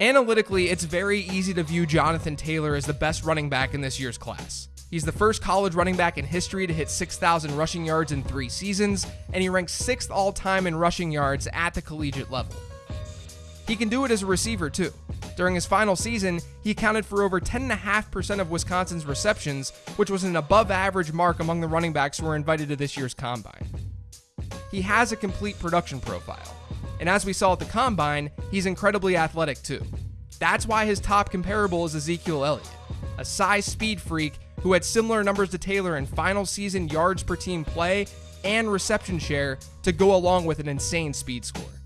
Analytically, it's very easy to view Jonathan Taylor as the best running back in this year's class. He's the first college running back in history to hit 6,000 rushing yards in three seasons, and he ranks sixth all time in rushing yards at the collegiate level. He can do it as a receiver, too. During his final season, he accounted for over 10.5% of Wisconsin's receptions, which was an above average mark among the running backs who were invited to this year's combine. He has a complete production profile. And as we saw at the combine, he's incredibly athletic too. That's why his top comparable is Ezekiel Elliott, a size speed freak who had similar numbers to Taylor in final season yards per team play and reception share to go along with an insane speed score.